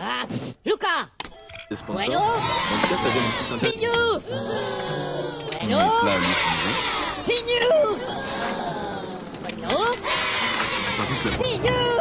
Ah, Luca! Bueno? En Bueno? Pignouf Bueno? Pignouf